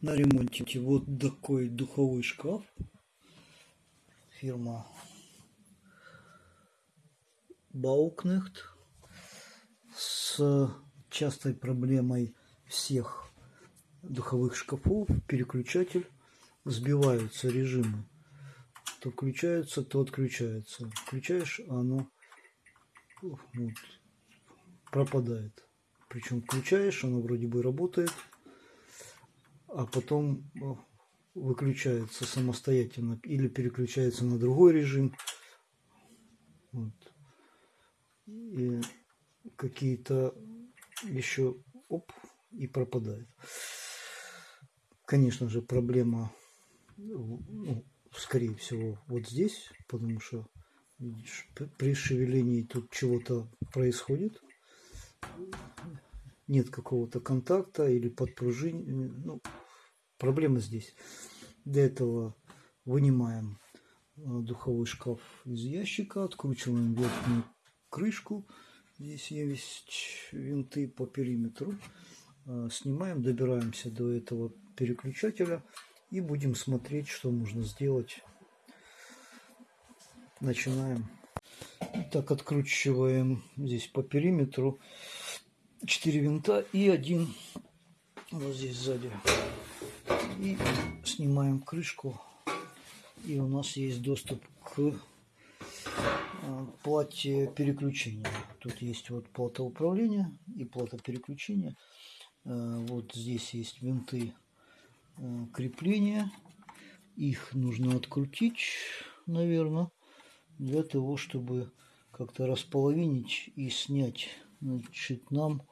на ремонте вот такой духовой шкаф. Фирма Bauknecht с частой проблемой всех духовых шкафов переключатель сбиваются режимы. То включается, то отключается. Включаешь, а оно вот, пропадает. Причем включаешь, оно вроде бы работает, а потом выключается самостоятельно или переключается на другой режим. Вот. И какие-то еще оп и пропадает. Конечно же, проблема, ну, скорее всего, вот здесь, потому что при шевелении тут чего-то происходит нет какого-то контакта или подпружинения. Ну, проблема здесь. Для этого вынимаем э, духовой шкаф из ящика, откручиваем верхнюю крышку. Здесь есть винты по периметру. Э, снимаем, добираемся до этого переключателя и будем смотреть, что можно сделать. Начинаем. Так, откручиваем здесь по периметру 4 винта и один вот здесь сзади. И снимаем крышку. И у нас есть доступ к а, плате переключения. Тут есть вот плата управления и плата переключения. А, вот здесь есть винты а, крепления. Их нужно открутить, наверное, для того, чтобы как-то располовинить и снять Значит, нам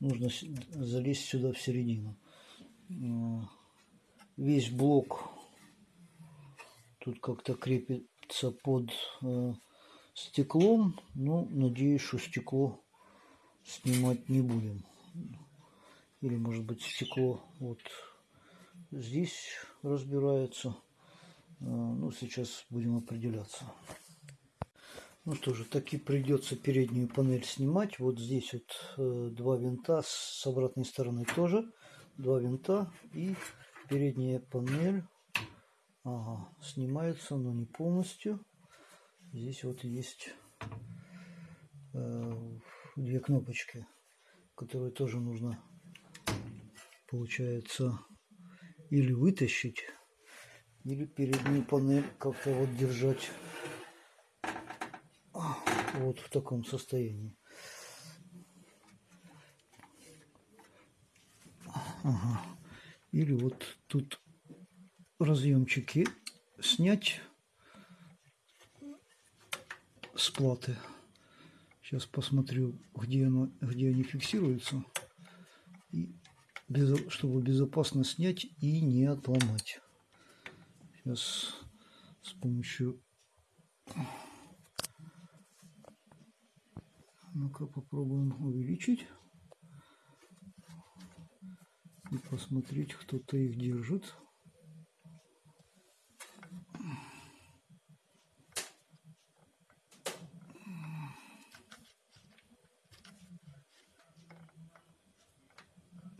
нужно залезть сюда в середину. Э, весь блок тут как-то крепится под э, стеклом. Ну, надеюсь, что стекло снимать не будем. Или, может быть, стекло вот здесь разбирается. Э, ну, сейчас будем определяться. Ну что же, таки придется переднюю панель снимать. Вот здесь вот э, два винта, с обратной стороны тоже два винта. И передняя панель ага, снимается, но не полностью. Здесь вот есть э, две кнопочки, которые тоже нужно, получается, или вытащить, или переднюю панель как-то вот держать вот в таком состоянии. Ага. Или вот тут разъемчики снять с платы. Сейчас посмотрю, где, оно, где они фиксируются. И без, чтобы безопасно снять и не отломать. Сейчас с помощью Ну-ка попробуем увеличить. И посмотреть, кто-то их держит.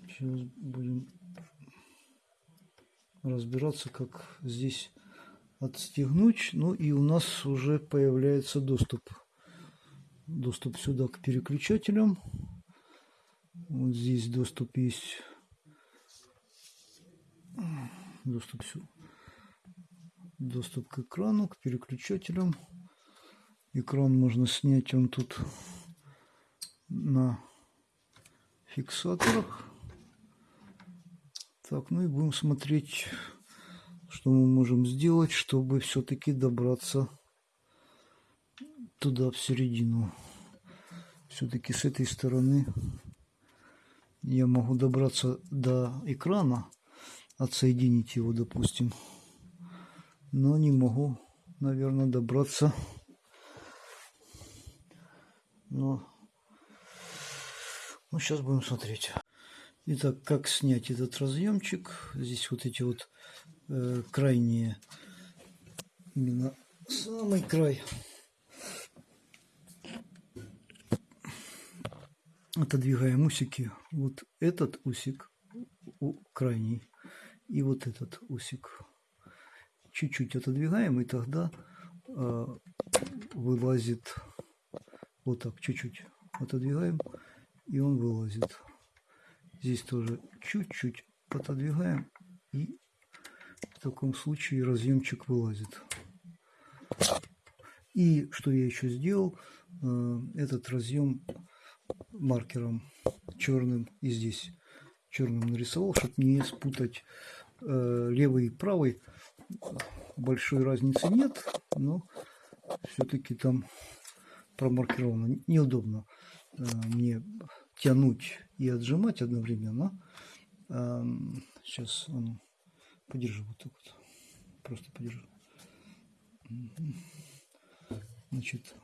Сейчас будем разбираться, как здесь отстегнуть. Ну и у нас уже появляется доступ доступ сюда к переключателям. Вот здесь доступ есть. Доступ, доступ к экрану, к переключателям. Экран можно снять, он тут на фиксаторах. Так, ну и будем смотреть, что мы можем сделать, чтобы все-таки добраться туда, в середину. Все-таки с этой стороны я могу добраться до экрана, отсоединить его, допустим. Но не могу, наверное, добраться. Но ну, сейчас будем смотреть. Итак, как снять этот разъемчик? Здесь вот эти вот э, крайние, именно самый край отодвигаем усики. Вот этот усик крайний и вот этот усик. Чуть-чуть отодвигаем, и тогда э, вылазит вот так, чуть-чуть отодвигаем, и он вылазит. Здесь тоже чуть-чуть отодвигаем, и в таком случае разъемчик вылазит. И что я еще сделал, э, этот разъем маркером черным и здесь черным нарисовал, чтобы не спутать э, левый и правый. Большой разницы нет, но все-таки там промаркировано. Неудобно э, мне тянуть и отжимать одновременно. Сейчас он подержу вот так вот. Просто подержу. Значит,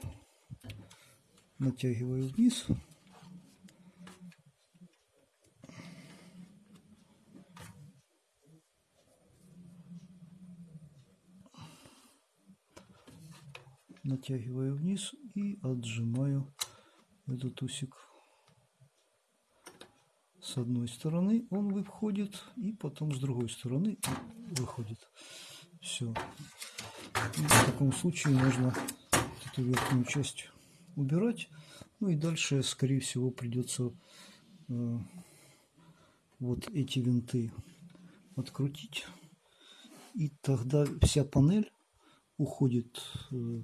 натягиваю вниз. Натягиваю вниз и отжимаю этот усик. С одной стороны он выходит и потом с другой стороны выходит. Все в таком случае можно эту верхнюю часть убирать. Ну и дальше скорее всего придется э, вот эти винты открутить. И тогда вся панель уходит э,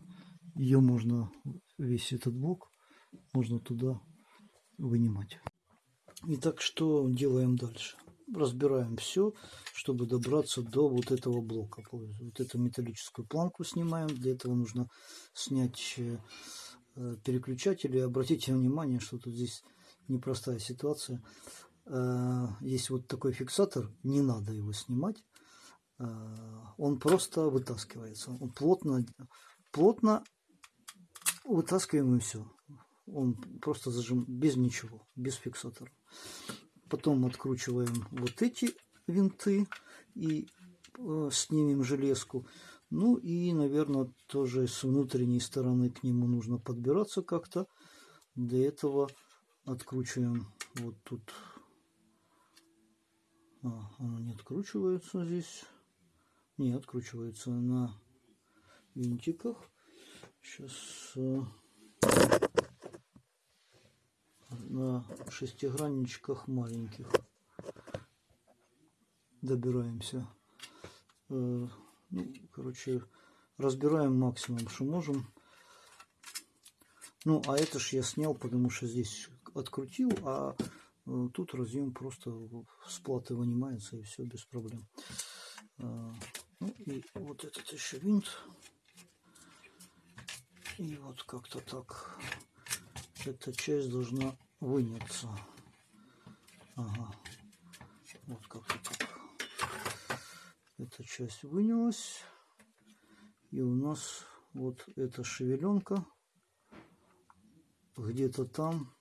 ее можно, весь этот блок, можно туда вынимать. Итак, что делаем дальше? Разбираем все, чтобы добраться до вот этого блока. Вот эту металлическую планку снимаем. Для этого нужно снять э, переключатель. И обратите внимание, что тут здесь непростая ситуация. Э, есть вот такой фиксатор, не надо его снимать. Э, он просто вытаскивается. Он плотно, плотно вытаскиваем и все. Он просто зажим без ничего, без фиксатора. Потом откручиваем вот эти винты и э, снимем железку. Ну и, наверное, тоже с внутренней стороны к нему нужно подбираться как-то. Для этого откручиваем вот тут. А, оно не откручивается здесь. Не откручивается на винтиках. Сейчас э, на шестигранничках маленьких добираемся. Э, ну, короче, разбираем максимум, что можем. Ну, а это ж я снял, потому что здесь открутил, а э, тут разъем просто с платы вынимается и все без проблем. Ну и вот этот еще винт. И вот как-то так эта часть должна выняться. Ага. Вот как-то так. Эта часть вынялась. И у нас вот эта шевеленка где-то там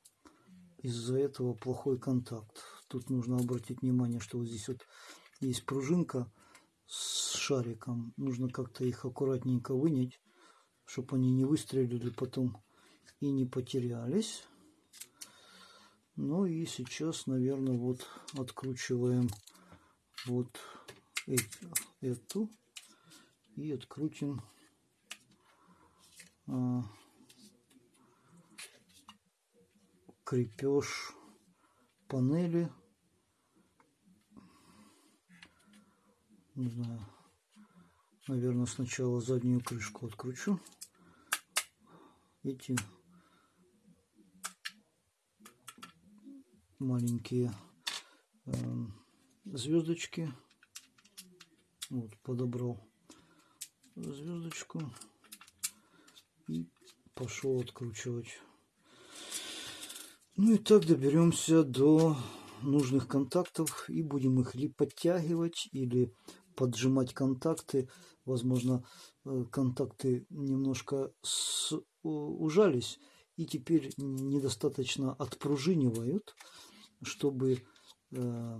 из-за этого плохой контакт. Тут нужно обратить внимание, что вот здесь вот есть пружинка с шариком. Нужно как-то их аккуратненько вынять чтобы они не выстрелили потом и не потерялись. Ну и сейчас, наверное, вот откручиваем вот эту и открутим а, крепеж панели. Не знаю, наверное, сначала заднюю крышку откручу эти маленькие э, звездочки. Вот, подобрал звездочку и пошел откручивать. Ну и так доберемся до нужных контактов и будем их ли подтягивать, или поджимать контакты. Возможно, э, контакты немножко ужались и теперь недостаточно отпружинивают, чтобы, э,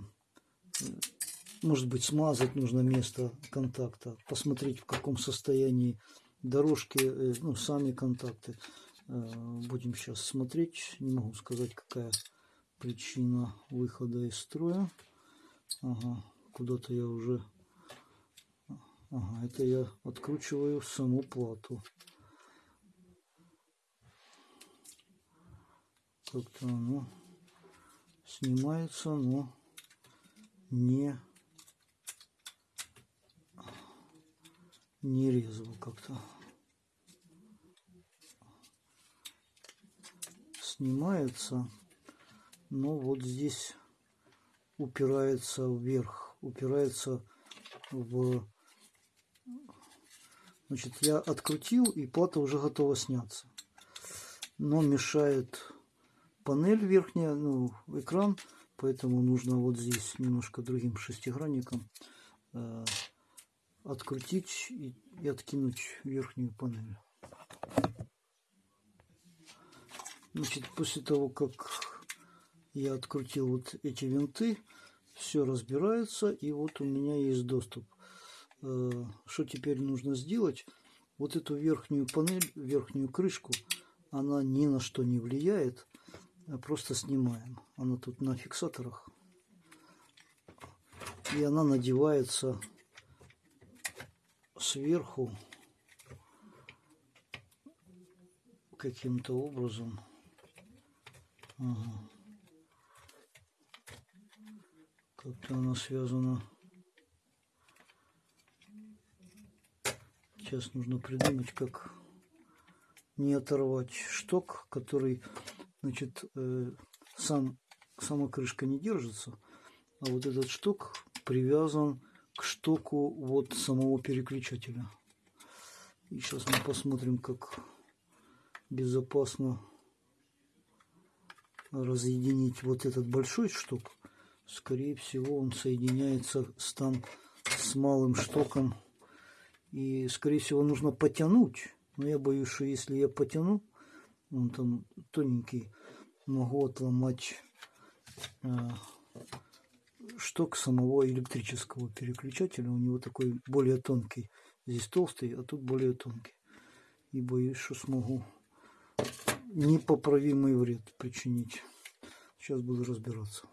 может быть, смазать нужно место контакта, посмотреть, в каком состоянии дорожки, э, ну, сами контакты. Э, будем сейчас смотреть. Не могу сказать, какая причина выхода из строя. Ага, куда-то я уже... Ага, это я откручиваю саму плату. Как-то оно снимается, но не не резво как-то. Снимается, но вот здесь упирается вверх, упирается в... Значит, я открутил, и плата уже готова сняться. Но мешает панель верхняя, ну, экран, поэтому нужно вот здесь немножко другим шестигранником э, открутить и, и откинуть верхнюю панель. Значит, после того, как я открутил вот эти винты, все разбирается, и вот у меня есть доступ. Э, что теперь нужно сделать? Вот эту верхнюю панель, верхнюю крышку, она ни на что не влияет, просто снимаем. Она тут на фиксаторах. И она надевается сверху каким-то образом. Ага. Как-то она связана. Сейчас нужно придумать, как не оторвать шток, который, значит, э, сам, сама крышка не держится, а вот этот шток привязан к штоку вот самого переключателя. И сейчас мы посмотрим, как безопасно разъединить вот этот большой шток скорее всего он соединяется с там с малым штоком и скорее всего нужно потянуть. Но я боюсь что если я потяну он там тоненький могу отломать э, шток самого электрического переключателя. У него такой более тонкий здесь толстый а тут более тонкий. И боюсь что смогу непоправимый вред причинить. Сейчас буду разбираться.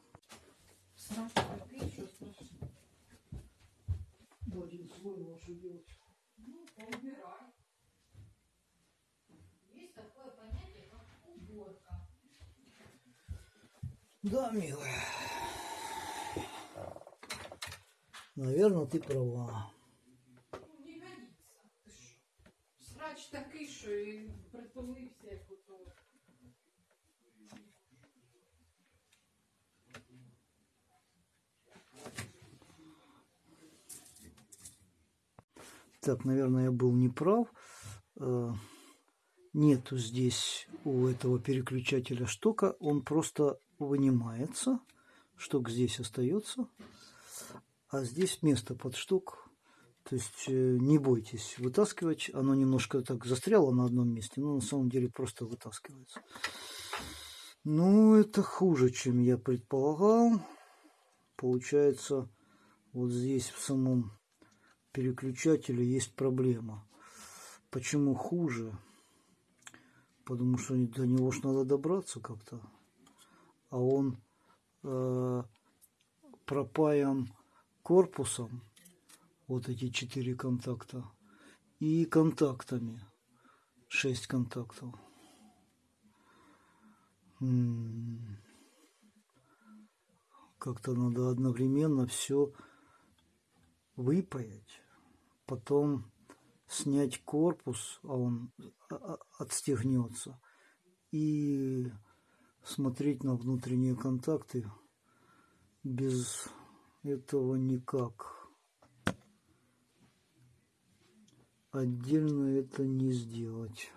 Один слой лучше делать. Ну, поубирай. Есть такое понятие, как уборка. Да, милая. Наверное, ты права. Ну, не годится. Ти що? Срач такий, що і притулився, як ото. Так, наверное, я был неправ. Нету здесь у этого переключателя штока. Он просто вынимается. Шток здесь остается. А здесь место под шток. То есть э, не бойтесь вытаскивать. Оно немножко так застряло на одном месте, но на самом деле просто вытаскивается. Ну, это хуже, чем я предполагал. Получается, вот здесь в самом переключателя есть проблема. Почему хуже? Потому что до него ж надо добраться как-то. А он э, пропаян корпусом, вот эти четыре контакта, и контактами, шесть контактов. Как-то надо одновременно все выпаять потом снять корпус, а он а, а, отстегнется, и смотреть на внутренние контакты без этого никак. Отдельно это не сделать.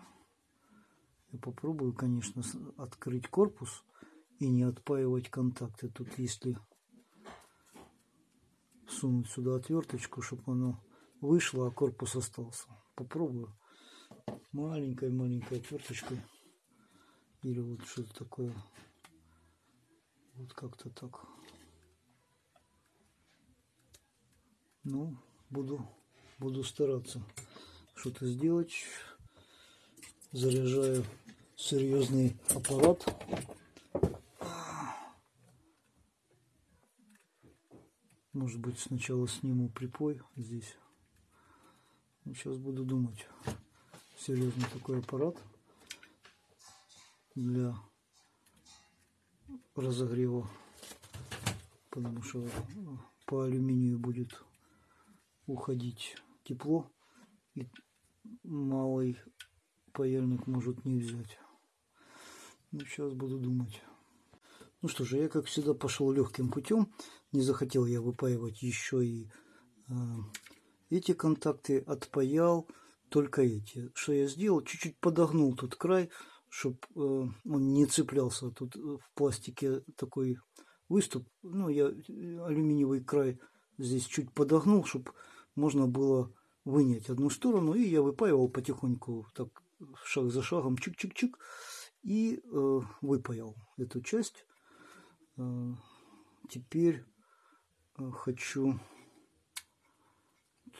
Я попробую, конечно, открыть корпус и не отпаивать контакты. Тут если сунуть сюда отверточку, чтобы оно вышло, а корпус остался. Попробую маленькой-маленькой отверточкой. Или вот что-то такое. Вот как-то так. Ну, буду, буду стараться что-то сделать. Заряжаю серьезный аппарат. Может быть, сначала сниму припой здесь. Сейчас буду думать. Серьезный такой аппарат для разогрева. Потому что по алюминию будет уходить тепло. И малый паяльник может не взять. Ну, сейчас буду думать. Ну что же, я как всегда пошел легким путем. Не захотел я выпаивать еще и э, эти контакты. Отпаял только эти. Что я сделал? Чуть-чуть подогнул тут край, чтобы э, он не цеплялся. Тут в пластике такой выступ. Ну, я алюминиевый край здесь чуть подогнул, чтобы можно было вынять одну сторону. И я выпаивал потихоньку, так шаг за шагом, чик-чик-чик. И э, выпаял эту часть. Э, теперь э, хочу...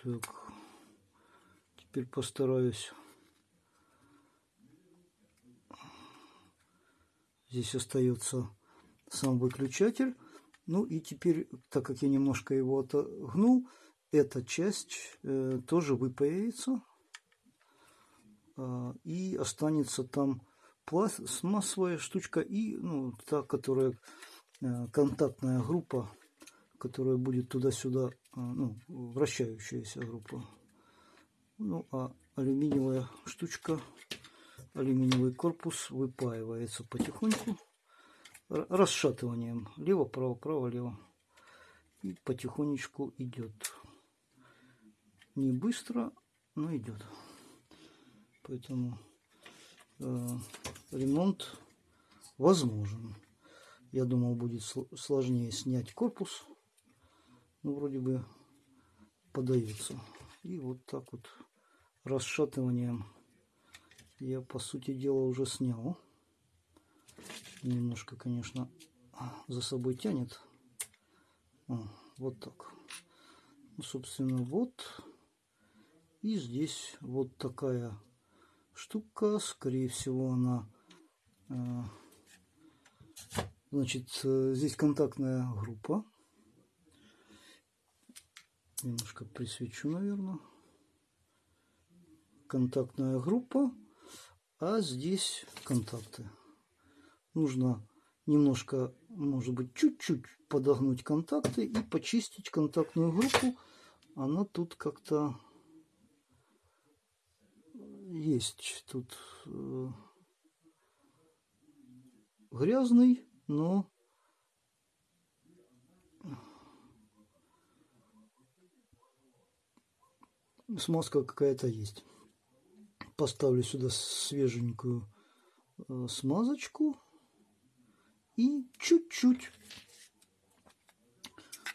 Так, теперь постараюсь... Здесь остается сам выключатель. Ну и теперь, так как я немножко его отогнул, эта часть э, тоже выпаяется. Э, и останется там пластмассовая штучка и ну, та, которая э, контактная группа, которая будет туда-сюда, ну, вращающаяся группа. Ну, а алюминиевая штучка, алюминиевый корпус выпаивается потихоньку расшатыванием. Лево-право, право-лево. И потихонечку идет. Не быстро, но идет. Поэтому э, ремонт возможен. Я думал, будет сложнее снять корпус. Но вроде бы подается. И вот так вот расшатыванием я, по сути дела, уже снял немножко, конечно, за собой тянет. О, вот так. Ну, собственно, вот. И здесь вот такая штука. Скорее всего, она... Э, значит, э, здесь контактная группа. Немножко присвечу, наверное. Контактная группа. А здесь контакты нужно немножко, может быть, чуть-чуть подогнуть контакты и почистить контактную группу. Она тут как-то есть. Тут э, грязный, но смазка какая-то есть. Поставлю сюда свеженькую э, смазочку и чуть-чуть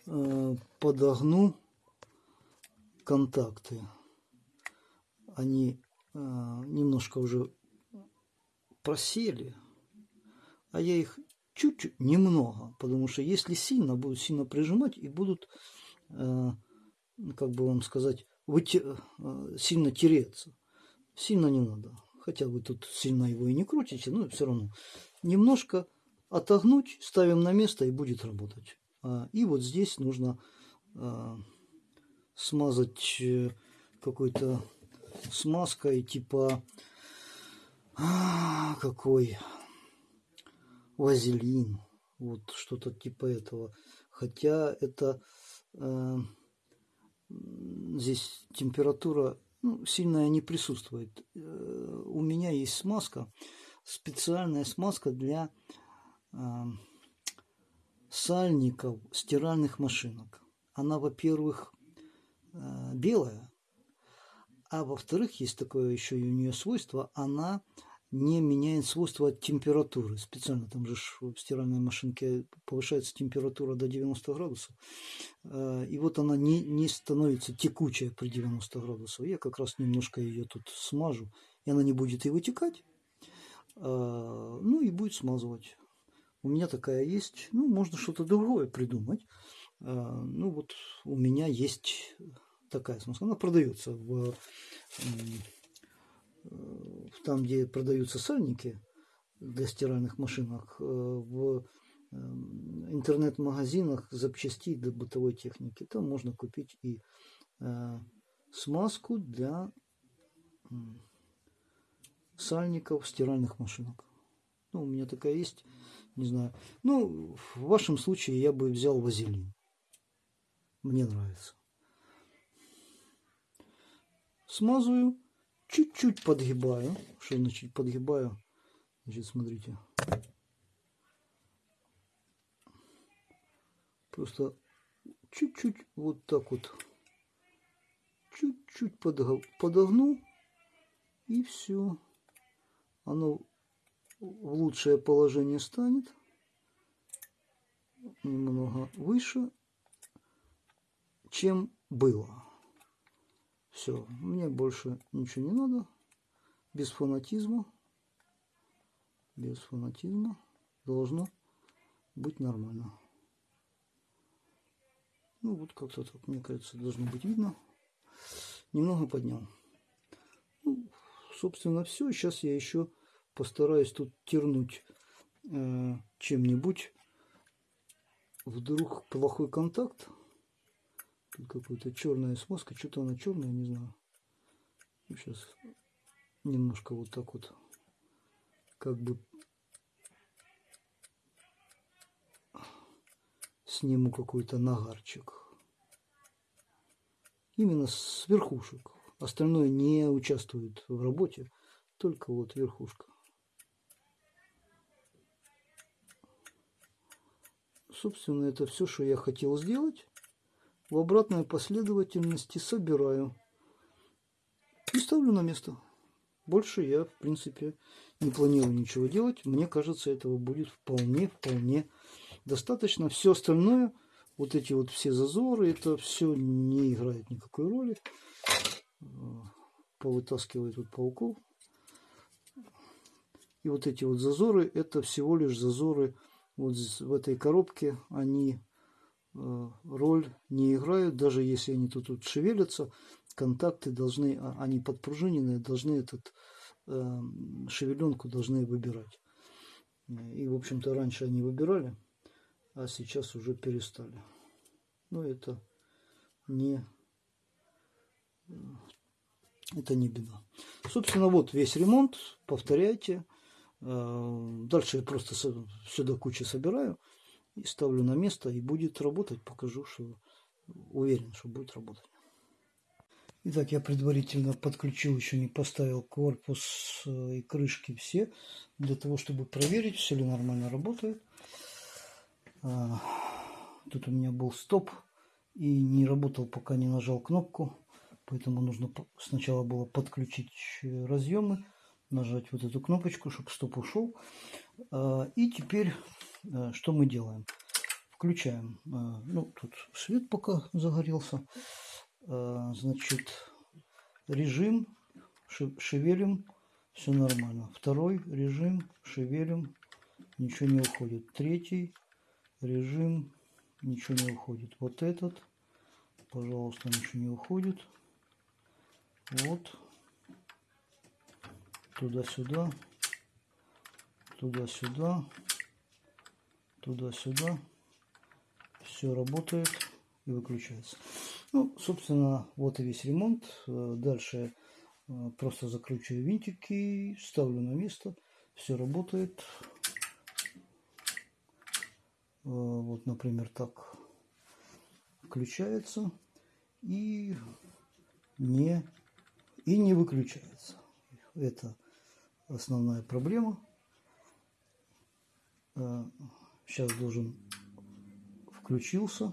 э, подогну контакты. Они э, немножко уже просели, а я их чуть-чуть, немного, потому что если сильно, будут сильно прижимать и будут, как бы вам сказать, сильно тереться. Сильно не надо. Хотя вы тут сильно его и не крутите, но все равно. Немножко отогнуть, ставим на место и будет работать. А, и вот здесь нужно а, смазать э, какой-то смазкой типа а, какой вазелин вот что-то типа этого хотя это э, здесь температура ну, сильная не присутствует э, у меня есть смазка специальная смазка для сальников стиральных машинок. Она, во-первых, э, белая, а во-вторых, есть такое еще и у нее свойство, она не меняет свойства от температуры. Специально там же в стиральной машинке повышается температура до 90 градусов. Э, и вот она не, не становится текучая при 90 градусов. Я как раз немножко ее тут смажу, и она не будет и вытекать, э, ну и будет смазывать. У меня такая есть. Ну, можно что-то другое придумать. А, ну, вот у меня есть такая смазка. Она продается в там, где продаются сальники для стиральных машинок, э, в эм, интернет-магазинах запчастей для бытовой техники. Там можно купить и э, смазку для сальников стиральных машинок. Ну, у меня такая есть, не знаю. Ну, в вашем случае я бы взял вазелин. Мне нравится. Смазываю, чуть-чуть подгибаю. Что значит подгибаю? Значит, смотрите. Просто чуть-чуть вот так вот. Чуть-чуть подогну. И все. Оно в лучшее положение станет. Немного выше, чем было. Все, мне больше ничего не надо. Без фанатизма. Без фанатизма должно быть нормально. Ну вот как-то так, мне кажется, должно быть видно. Немного поднял. Ну, собственно, все. Сейчас я еще постараюсь тут тернуть э, чем-нибудь. Вдруг плохой контакт. Тут какая-то черная смазка. Что-то она черная, не знаю. Сейчас немножко вот так вот. Как бы сниму какой-то нагарчик. Именно с верхушек. Остальное не участвует в работе. Только вот верхушка. Собственно, это все, что я хотел сделать в обратной последовательности собираю и ставлю на место. Больше я, в принципе, не планирую ничего делать. Мне кажется, этого будет вполне, вполне достаточно. Все остальное, вот эти вот все зазоры, это все не играет никакой роли. Повытаскивает вот пауков. И вот эти вот зазоры, это всего лишь зазоры вот в этой коробке. Они Э, роль не играют, даже если они тут, тут шевелятся, контакты должны, а, они подпружиненные, должны этот э, шевеленку должны выбирать. И, в общем-то, раньше они выбирали, а сейчас уже перестали. Но это не, это не беда. Собственно, вот весь ремонт, повторяйте. Э, дальше я просто сюда кучу собираю и ставлю на место и будет работать. Покажу, что уверен, что будет работать. Итак, я предварительно подключил, еще не поставил корпус э, и крышки все, для того, чтобы проверить, все ли нормально работает. А, тут у меня был стоп и не работал, пока не нажал кнопку, поэтому нужно сначала было подключить э, разъемы, нажать вот эту кнопочку, чтобы стоп ушел. А, и теперь что мы делаем? Включаем, э, ну, тут свет пока загорелся, э, значит, режим, шевелим, все нормально. Второй режим, шевелим, ничего не уходит. Третий режим, ничего не уходит. Вот этот, пожалуйста, ничего не уходит. Вот, туда-сюда, туда-сюда туда-сюда. Все работает и выключается. Ну, собственно, вот и весь ремонт. Э, дальше э, просто закручиваю винтики, ставлю на место. Все работает. Э, вот, например, так включается и не, и не выключается. Это основная проблема Сейчас должен включился,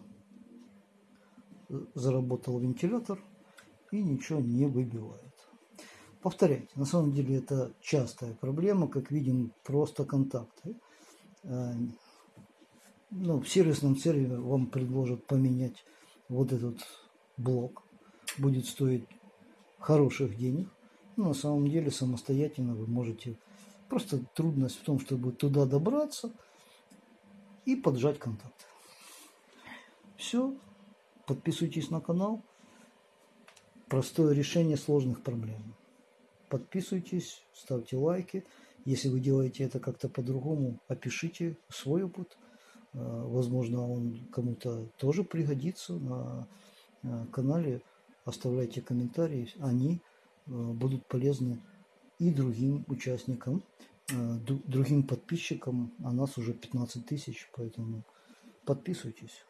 заработал вентилятор и ничего не выбивает. Повторяйте, на самом деле это частая проблема, как видим, просто контакты. Э, ну, в сервисном центре вам предложат поменять вот этот блок. Будет стоить хороших денег. Но на самом деле самостоятельно вы можете... Просто трудность в том, чтобы туда добраться – и поджать контакт. Все. Подписывайтесь на канал. Простое решение сложных проблем. Подписывайтесь, ставьте лайки. Если вы делаете это как-то по-другому, опишите свой опыт. Возможно, он кому-то тоже пригодится на э, канале. Оставляйте комментарии, они э, будут полезны и другим участникам, э, другим подписчикам. А нас уже 15 тысяч, поэтому подписывайтесь.